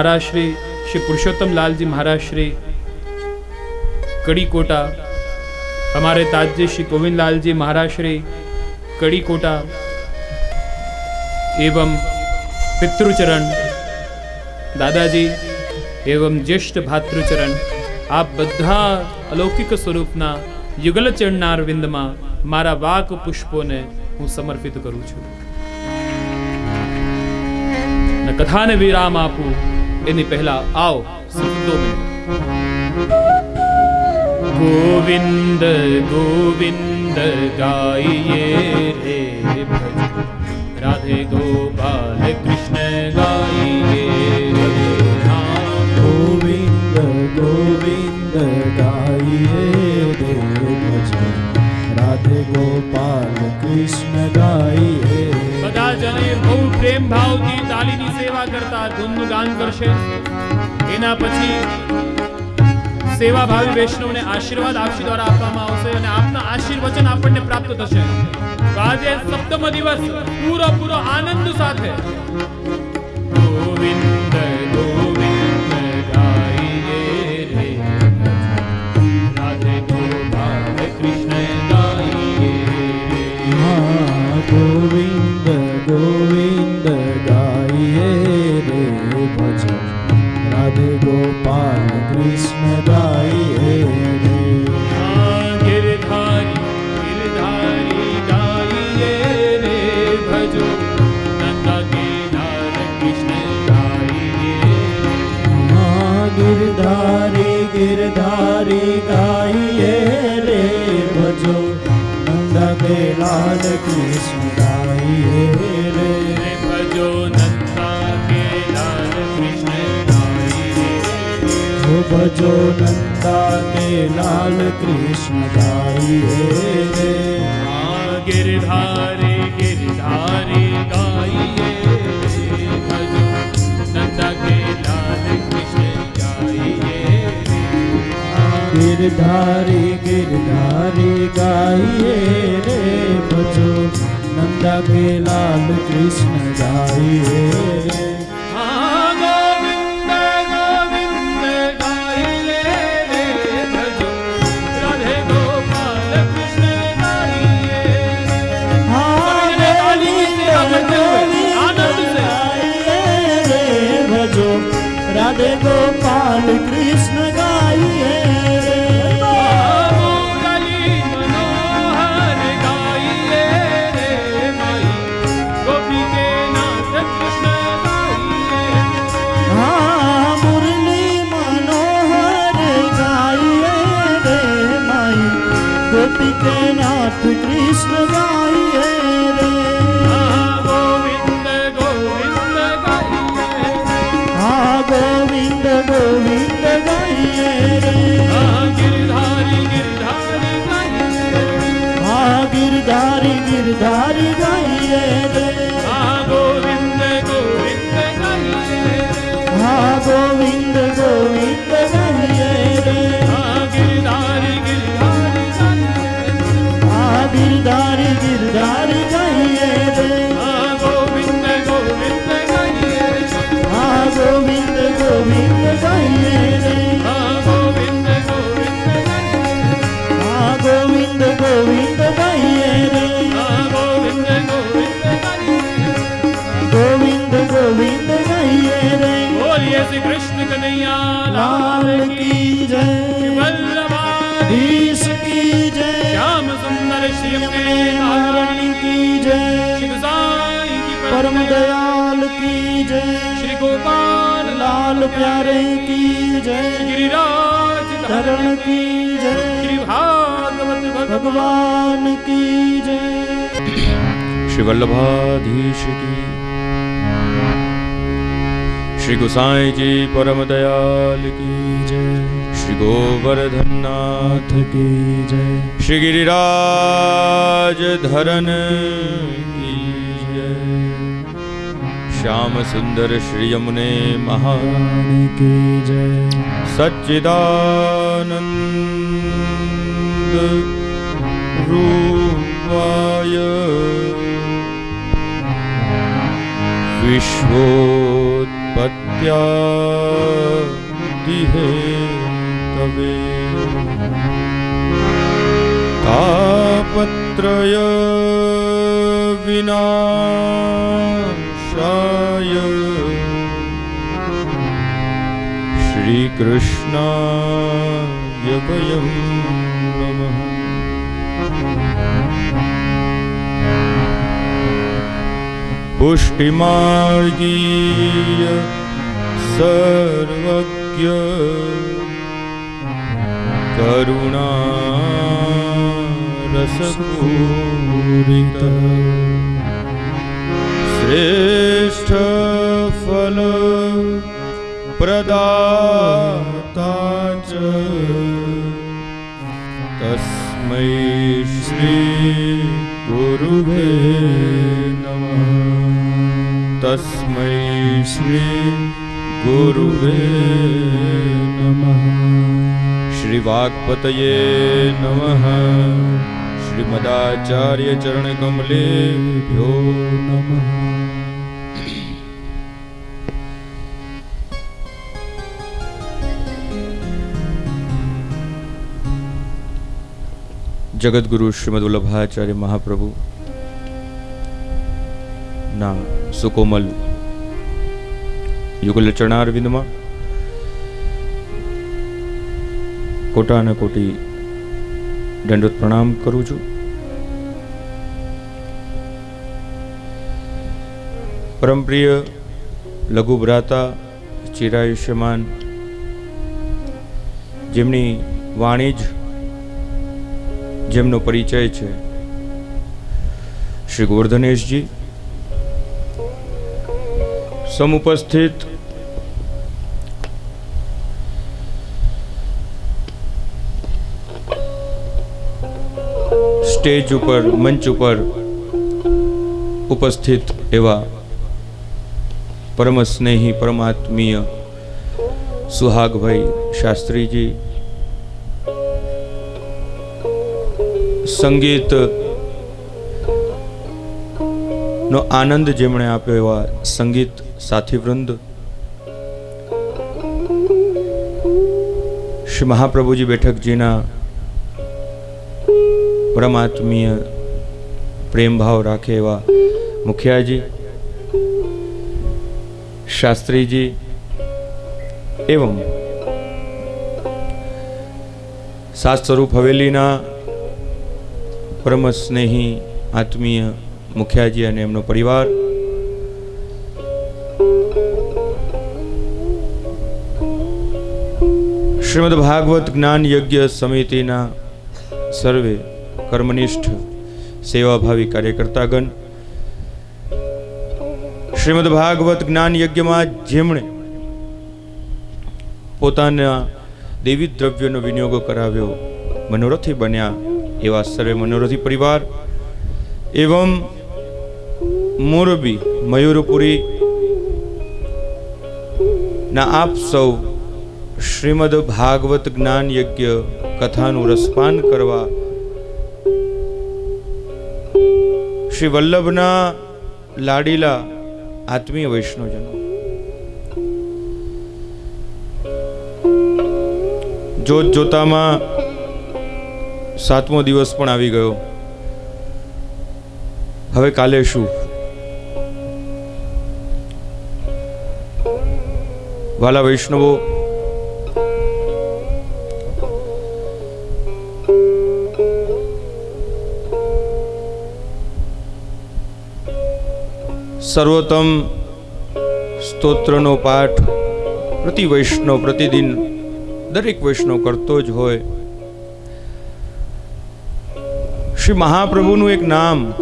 મહારાજ શ્રી શ્રી પુરુષોત્તમ લાલજી મહારાજ શ્રી કડીકોટા, અમારે તાજજી શ્રી ગોવિંદલાલજી મહારાજ શ્રી કડીકોટા એવમ પિતૃચરણ, દાદાજી એવમ જ્યેષ્ઠ ભાતૃચરણ આ બધા અલૌકિક સ્વરૂપના યુગલ ચરણાર વિંદમાં મારા વાક પુષ્પોને હું સમર્પિત કરું છું. કથાને વિરામ આપું એની પહેલા આવો સિર્ફ દો મિનિટ ગોવિંદ ગોવિંદ ગાઈએ રે ભજ રાધે ગોપાલ કૃષ્ણ ગાઈએ રે રામ ગોવિંદ ગોવિંદ ગાઈએ રે ભજન રાધે ગોપાલ કૃષ્ણ ગાઈએ બધા જણે બહુ પ્રેમ ભાવથી તાલીની સેવા કરતા ધૂનનું ગાન કરશે. એના પછી સેવા ભાવી વૈષ્ણવને આશીર્વાદ આપશી દ્વારા આપવામાં આવશે અને આપના આશીર્વચન આપણને પ્રાપ્ત થશે. આજે સપ્તમ દિવસ પૂરો પૂરો આનંદ સાથે. नंदा के लाल कृष्ण गाई रे गिरधारी गिरधारी गाइए। नंदा के लाल कृष्ण गाइए। गिरधारी गिरधारी गाइए रे बजो नंदा के लाल कृष्ण गाइए। ગોવિંદ ગોવિંદ ગાઈએ રે हाँ गोविंद गोविंद गाइए ગોવિંદ ગોવિંદ ગાઈએ રે बोलिए श्री कृष्ण कन्हैया लाल લાલ की કી જય वल्लभाधीश ઈશ કી જય श्याम सुंदर श्री अपने નારાયણ કી જય श्री गोसाई की પરમ દયાલ કી જય श्री गोपाल લાલ પ્યારે કી જય गिरिराज ધરણ કી જય श्री भागवत भगवान की जय। श्री वल्लभाधीश की। श्री गोसाई जी परम दयाल की जय। श्री गोवर्धन नाथ की जय। श्री गिरिराज धरन की जय। श्याम सुंदर श्री यमुने महान की जय। सच्चिदानंद इत्यादिहे तवे। तापत्रय विनाशाय। श्रीकृष्णाय वयं पुष्टिमार्गीय सर्वज्ञ करुणा श्रेष्ठफल प्रदाता च। तस्मै श्री गुरुभे। તસ્મૈ શ્રી ગુરુવે નમઃ શ્રી વાગપતયે નમઃ શ્રીમદાચાર્ય ચરણ કમલેભ્યો નમઃ જગદગુરુ શ્રીમદ વલ્લભાચાર્ય મહાપ્રભુ ના સુકોમલ. યુગલ ચરણારવિંદમાં કોટા અને કોટી દંડોત પ્રણામ કરું છું. પરમપ્રિય લઘુ ભ્રાતા, ચિરાયુષ્યમાન, જેમની વાણી જ જેમનો પરિચય છે, શ્રી ગોવર્ધનેશજી સમુપસ્થિત સ્ટેજ ઉપર મંચ ઉપર ઉપસ્થિત એવા પરમ સ્નેહી પરમાત્મીય સુહાગભાઈ શાસ્ત્રીજી સંગીત નો આનંદ જેમણે આપ્યો એવા સંગીત સાથીવૃંદ શ્રી મહાપ્રભુજી બેઠકજીના પરમાત્મીય પ્રેમ ભાવ રાખે એવા મુખિયાજી શાસ્ત્રીજી એવં સાત સ્વરૂપ હવેલીના પરમ સ્નેહી આત્મીય મુખિયાજી અને એમનો પરિવાર શ્રીમદ ભાગવત જ્ઞાન યજ્ઞ સમિતિના સર્વે કર્મનિષ્ઠ સેવાભાવી કાર્યકર્તાગણ. શ્રીમદ ભાગવત જ્ઞાન યજ્ઞમાં જેમણે પોતાના દેવી દ્રવ્યનો વિનિયોગ કરાવ્યો, મનોરથી બન્યા એવા સર્વે મનોરથી પરિવાર. એવમ મોરબી મયુરપુરી ના આપ સૌ શ્રીમદ ભાગવત જ્ઞાન યજ્ઞ કથાનું રસપાન કરવા શ્રી વલ્લભના લાડીલા આત્મીય વૈષ્ણવજનો. જોત જોતામાં સાતમો દિવસ પણ આવી ગયો. હવે કાલે શું? વાલા વૈષ્ણવો સર્વોત્તમ સ્તોત્રનો પાઠ પ્રતિ વૈષ્ણવ પ્રતિદિન દરેક વૈષ્ણવ કરતો જ હોય. શ્રી મહાપ્રભુનું એક નામ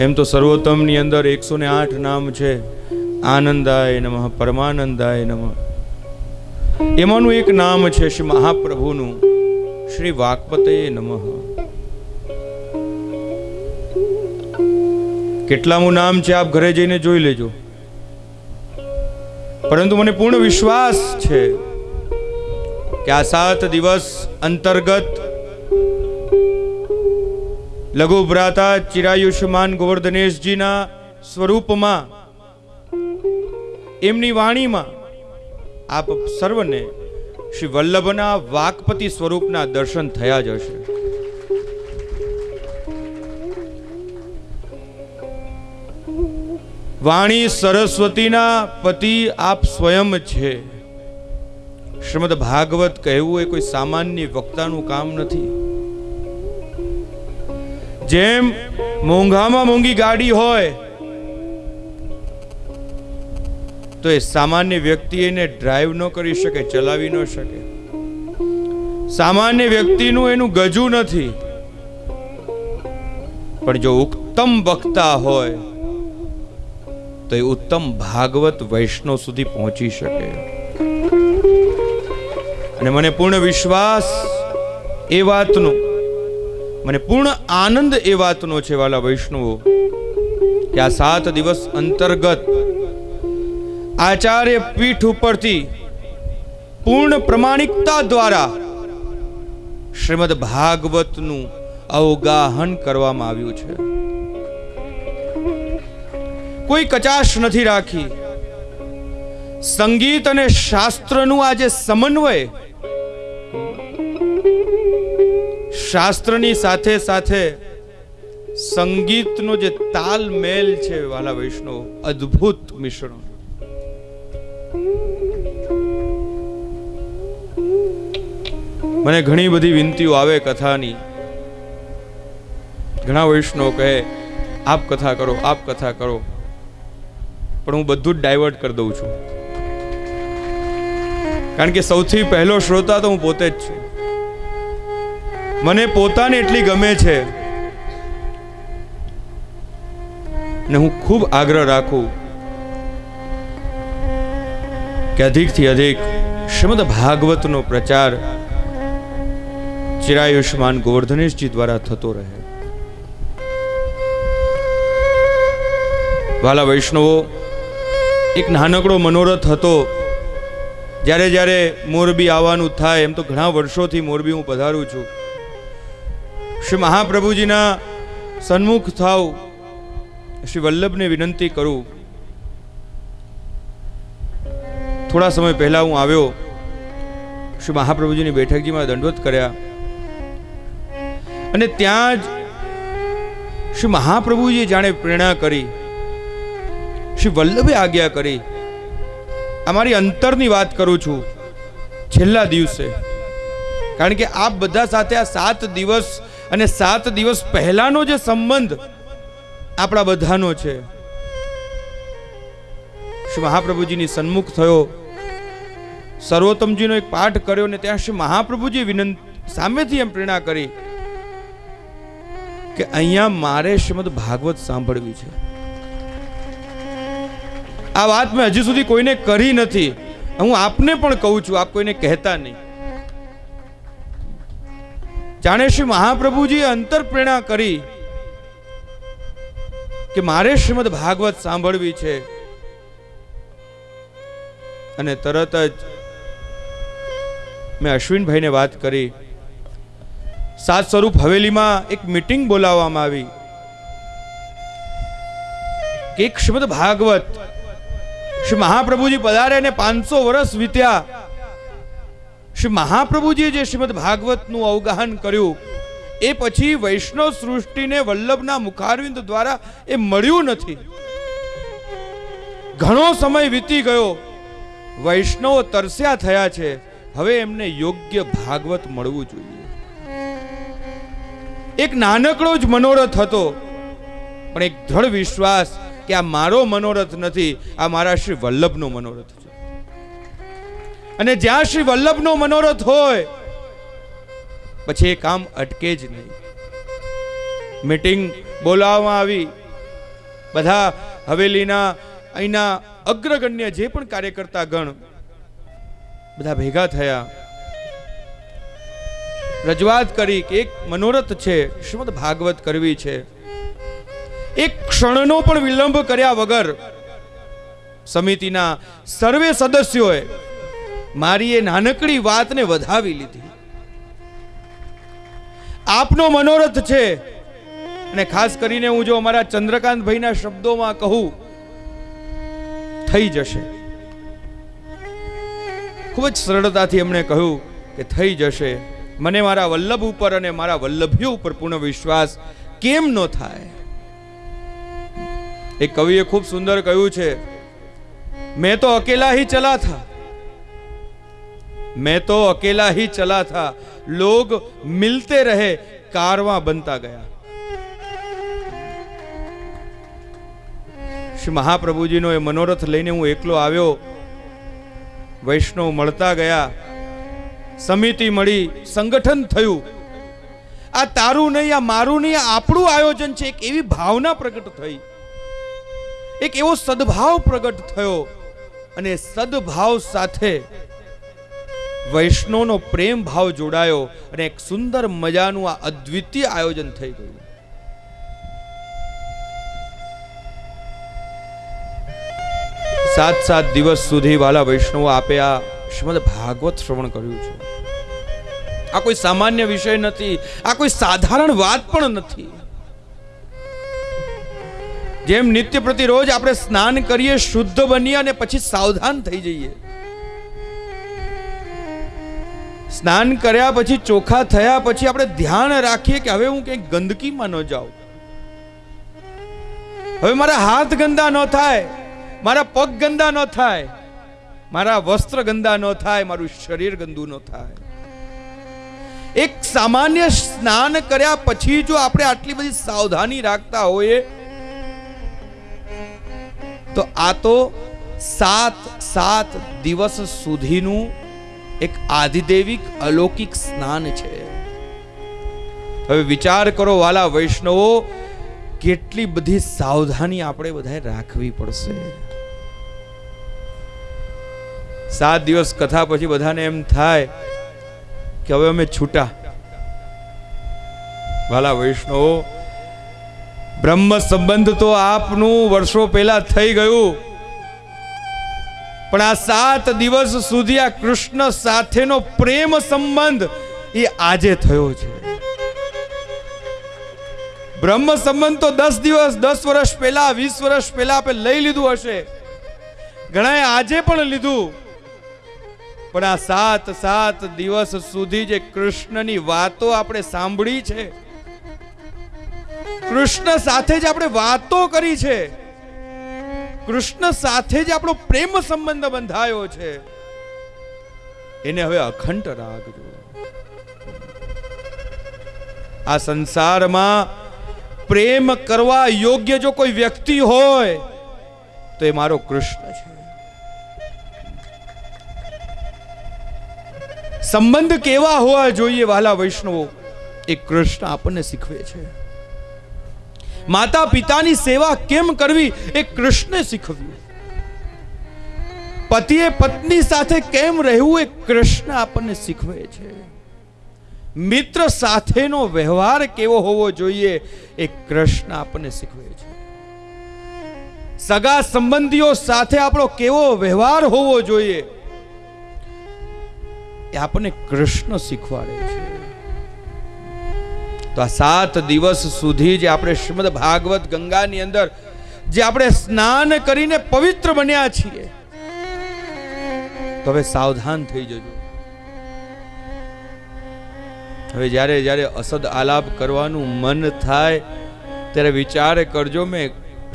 એમ તો સર્વોત્તમની અંદર એકસો ને આઠ નામ છે. આનંદાય નમઃ, પરમાનંદાય નમઃ. એમાંનું એક નામ છે શ્રી મહાપ્રભુનું, શ્રી વાકપતે નમઃ. કેટલામું નામ છે, આપ ઘરે જઈને જોઈ લેજો. પરંતુ મને પૂર્ણ વિશ્વાસ છે કે આ સાત દિવસ અંતર્ગત લઘુ ભ્રાતા ચિરાયુષ્માન ગોવર્ધનેશજીના સ્વરૂપમાં, એમની વાણીમાં આપ સર્વને શ્રી વલ્લભના વાકપતિ સ્વરૂપના દર્શન થયા જ હશે. વાણી સરસ્વતીના પતિ આપ સ્વયં છે. શ્રીમદ ભાગવત કહેવું એ કોઈ સામાન્ય વક્તાનું કામ નથી. જેમ મોંઘામાં મોંઘી ગાડી હોય, તો એ સામાન્ય વ્યક્તિ એને ડ્રાઈવ ન કરી શકે, ચલાવી ન શકે. સામાન્ય વ્યક્તિનું એનું ગજુ નથી. પણ જો ઉત્તમ વક્તા હોય તો એ ઉત્તમ ભાગવત વૈષ્ણવ સુધી પહોંચી શકે. અને મને પૂર્ણ વિશ્વાસ એ વાતનો, મને પૂર્ણ આનંદ એ વાતનો છે વાલા વૈષ્ણવો, કે આ સાત દિવસ અંતર્ગત આચાર્ય પીઠ ઉપરથી પૂર્ણ પ્રમાણિકતા દ્વારા શ્રીમદ ભાગવતનું અવગાહન કરવામાં આવ્યું છે. કોઈ કચાશ નથી રાખી. સંગીત અને શાસ્ત્રનું આ જે સમન્વય. શાસ્ત્રની સાથે સાથે સંગીતનો જે તાલમેલ છે વાલા વૈષ્ણવ, અદ્ભુત મિશ્રણ. મને ઘણી બધી વિનંતીઓ આવે કથાની. ઘણા વૈષ્ણવ કહે, આપ કથા કરો, આપ કથા કરો. પણ હું બધું જ ડાયવર્ટ કરી દઉં છું. કારણ કે સૌથી પહેલો શ્રોતા તો હું પોતે જ છું. મને પોતાને એટલી ગમે છે ને હું ખૂબ આગ્રહ રાખું કે અધિકથી અધિક શ્રીમદ ભાગવતનો પ્રચાર ચિરાયુષ્માન ગોવર્ધનેશજી દ્વારા થતો રહે. વાલા વૈષ્ણવો એક નાનકડો મનોરથ હતો. જ્યારે જ્યારે મોરબી આવવાનું થાય, એમ તો ઘણા વર્ષોથી મોરબી હું પધારું છું. શ્રી મહાપ્રભુજીના સન્મુખ થાવ શ્રી વલ્લભને વિનંતી કરું. થોડા સમય પહેલાં હું આવ્યો. શ્રી મહાપ્રભુજીની બેઠકજીમાં દંડવત કર્યા. અને ત્યાં જ શ્રી મહાપ્રભુજીએ જાણે પ્રેરણા કરી. શ્રી વલ્લભે આજ્ઞા કરી, અમારી અંતરની વાત કરું છું છેલ્લા દિવસે. કારણ કે આપ બધા સાથે આ સાત દિવસ અને સાત દિવસ પહેલાનો જે સંબંધ આપણા બધાનો છે. શ્રી મહાપ્રભુજીની સન્મુખ થયો. સર્વોત્તમજીનો એક પાઠ કર્યો ને ત્યાં શ્રી મહાપ્રભુજી વિનંતી, સામેથી એમ પ્રેરણા કરી કે અહીંયા મારે શ્રીમદ ભાગવત સાંભળવી છે. આ વાત મેં હજી સુધી કોઈને કરી નથી. હું આપને પણ કહું છું, આપ કોઈને કહેતા નહીં. જાણે શ્રી મહાપ્રભુજીએ અંતરપ્રેરણા કરી કે મારે શ્રીમદ ભાગવત સાંભળવી છે. અને તરત જ મેં અશ્વિનભાઈને વાત કરી. સાત સ્વરૂપ હવેલીમાં એક મીટિંગ બોલાવવામાં આવી. કે શ્રીમદ ભાગવત શ્રી મહાપ્રભુજી પધારે ને પાંચસો વર્ષ વીત્યા. શ્રી મહાપ્રભુજીએ જે શ્રીમદ ભાગવતનું અવગાહન કર્યું, એ પછી વૈષ્ણવ સૃષ્ટિને વલ્લભના મુખારવિંદ દ્વારા એ મળ્યું નથી. ઘણો સમય વીતી ગયો, વૈષ્ણવ તરસ્યા થયા છે, હવે એમને યોગ્ય ભાગવત મળવું જોઈએ. એક નાનકડો જ મનોરથ હતો, પણ એક દ્રઢ વિશ્વાસ કે આ મારો મનોરથ નથી, આ મારા શ્રી વલ્લભનો મનોરથ છે. અને જ્યાં શ્રી વલ્લભનો મનોરથ હોય, પછી એ કામ અટકે જ નહીં. મીટિંગ બોલાવવામાં આવી. બધા હવેલીના, અહીંના અગ્રગણ્ય જે પણ કાર્યકર્તા ગણ, બધા ભેગા થયા. રજૂઆત કરી કે એક મનોરથ છે, શ્રીમદ ભાગવત કરવી છે. એક ક્ષણનો પણ વિલંબ કર્યા વગર સમિતિના સર્વે સદસ્યોએ મારી એ નાનકડી વાતને વધાવી લીધી. આપનો મનોરથ છે અને ખાસ કરીને હું જો અમારા ચંદ્રકાંતભાઈના શબ્દોમાં કહું, થઈ જશે. ખૂબ જ સરળતાથી એમણે કહ્યું કે થઈ જશે. મને મારા વલ્લભ ઉપર અને મારા વલ્લભીઓ ઉપર પૂર્ણ વિશ્વાસ કેમ ન થાય? એ કવિએ ખૂબ સુંદર કહ્યું છે, મેં તો અકેલા હી ચલા થા. મેં તો અકેલા હી ચલા થા. લોગ મિલતે રહે, કારવા બનતા ગયા. શ્રી મહાપ્રભુજીનો એ મનોરથ લઈને હું એકલો આવ્યો. વૈષ્ણવ મળતા ગયા. સમિતિ મળી, સંગઠન થયું. આ તારું નહીં, આ મારું નહીં આપણું આયોજન છે. એક એવી ભાવના પ્રગટ થઈ. એક એવો સદભાવ પ્રગટ થયો અને સદભાવ સાથે વૈષ્ણવનો પ્રેમ ભાવ જોડાયો અને એક સુંદર મજાનું આ અદ્વિતીય આયોજન થઈ ગયું. સાત સાત દિવસ સુધી વાલા વૈષ્ણવો આપે આ શ્રીમદ ભાગવત શ્રવણ કર્યું છે. આ કોઈ સામાન્ય વિષય નથી, આ કોઈ સાધારણ વાત પણ નથી. જેમ નિત્ય પ્રતિ રોજ આપણે સ્નાન કરીએ, શુદ્ધ બનીએ અને પછી સાવધાન થઈ જઈએ. સ્નાન કર્યા પછી, ચોખા થયા પછી આપણે ધ્યાન રાખીએ કે હવે હું કંઈક ગંદકીમાં ન જાઉં. હવે મારા હાથ ગંદા ન થાય, મારા પગ ગંદા ન થાય, મારા વસ્ત્ર ગંદા ન થાય, મારું શરીર ગંદુ ન થાય. એક સામાન્ય સ્નાન કર્યા પછી જો આપણે આટલી બધી સાવધાની રાખતા હોઈએ તો આ તો સાત સાત દિવસ સુધીનું એક આધિદેવિક અલૌકિક સ્નાન છે. હવે વિચાર કરો વાલા વૈષ્ણવો, કેટલી બધી સાવધાની આપણે બધાએ રાખવી પડશે. સાત દિવસ કથા પછી બધાને એમ થાય કે હવે અમે છૂટા. વાલા વૈષ્ણવો બ્રહ્મ સંબંધ તો આપનું વર્ષો પહેલા થઈ ગયું. પણ આ સાત દિવસ સુધી આ કૃષ્ણ સાથેનો પ્રેમ સંબંધ એ આજે થયો છે. બ્રહ્મ સંબંધ તો દસ દિવસ, દસ વર્ષ પહેલા, વીસ વર્ષ પહેલા આપણે લઈ લીધું હશે. ઘણાએ આજે પણ લીધું. પણ આ સાત સાત દિવસ સુધી જે કૃષ્ણની વાતો આપણે સાંભળી છે કૃષ્ણ સાથે જ આપણે વાતો કરી છે. કૃષ્ણ સાથે જ આપણો પ્રેમ સંબંધ બંધાયો છે. એને હવે અખંડ રાખજો. આ સંસારમાં પ્રેમ કરવા યોગ્ય જો કોઈ વ્યક્તિ હોય, તો એ મારો કૃષ્ણ છે. સંબંધ કેવા હોવા જોઈએ વાલા વૈષ્ણવો, એ કૃષ્ણ આપણને શીખવે છે. માતા પિતાની સેવા કેમ કરવી એ કૃષ્ણે શીખવ્યું. પતિએ પત્ની સાથે કેમ રહેવું એ કૃષ્ણ આપણને શીખવે છે. મિત્ર સાથેનો વ્યવહાર કેવો હોવો જોઈએ એ કૃષ્ણ આપણને શીખવે છે. સગા સંબંધીઓ સાથે આપણો કેવો વ્યવહાર હોવો જોઈએ એ આપણને કૃષ્ણ શીખવાડે છે. તો આ સાત દિવસ સુધી જે આપણે શ્રીમદ ભાગવત ગંગાની અંદર જે આપણે સ્નાન કરીને પવિત્ર બન્યા છીએ, તો હવે સાવધાન થઈ જજો. હવે જ્યારે જ્યારે અસદ આલાપ કરવાનું મન થાય, ત્યારે વિચાર કરજો મેં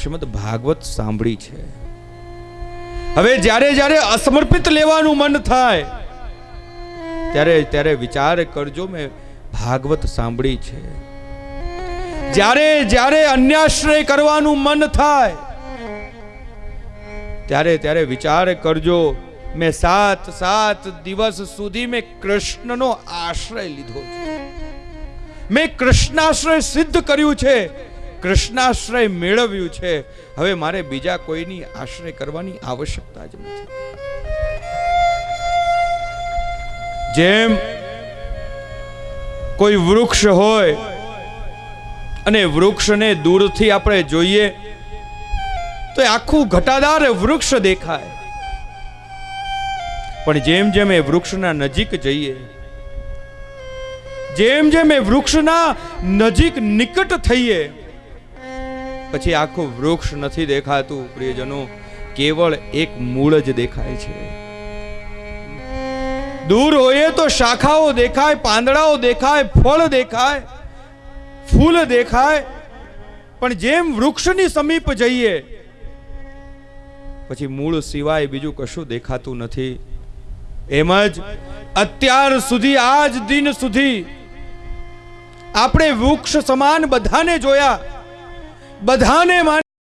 શ્રીમદ ભાગવત સાંભળી છે. હવે જ્યારે જ્યારે અસમર્પિત લેવાનું મન થાય, ત્યારે ત્યારે વિચાર કરજો મેં ભાગવત સાંભળી છે. જ્યારે જ્યારે અન્યાશ્રય કરવાનું મન થાય, ત્યારે ત્યારે વિચાર કરજો, મેં સાત સાત દિવસ સુધી મેં કૃષ્ણનો આશ્રય લીધો છે. મેં કૃષ્ણાશ્રય સિદ્ધ કર્યું છે, કૃષ્ણાશ્રય મેળવ્યું છે. હવે મારે બીજા કોઈની આશ્રય કરવાની આવશ્યકતા જ નથી. જેમ કોઈ વૃક્ષ હોય અને વૃક્ષને દૂરથી આપણે જોઈએ તો આખું ઘટાદાર વૃક્ષ દેખાય. પણ જેમ જેમ એ વૃક્ષના નજીક જઈએ, જેમ જેમ એ વૃક્ષના નજીક નિકટ થઈએ, પછી આખું વૃક્ષ નથી દેખાતું, પ્રિયજનો, કેવળ એક મૂળ જ દેખાય છે. દૂર હોઈએ તો શાખાઓ દેખાય, પાંદડાઓ દેખાય, ફળ દેખાય, ફૂલ દેખાય. પણ જેમ વૃક્ષની સમીપ જઈએ, પછી મૂળ સિવાય બીજું કશું દેખાતું નથી. એમ જ અત્યાર સુધી, આજ દિન સુધી આપણે વૃક્ષ સમાન બધાને જોયા. બધાને માન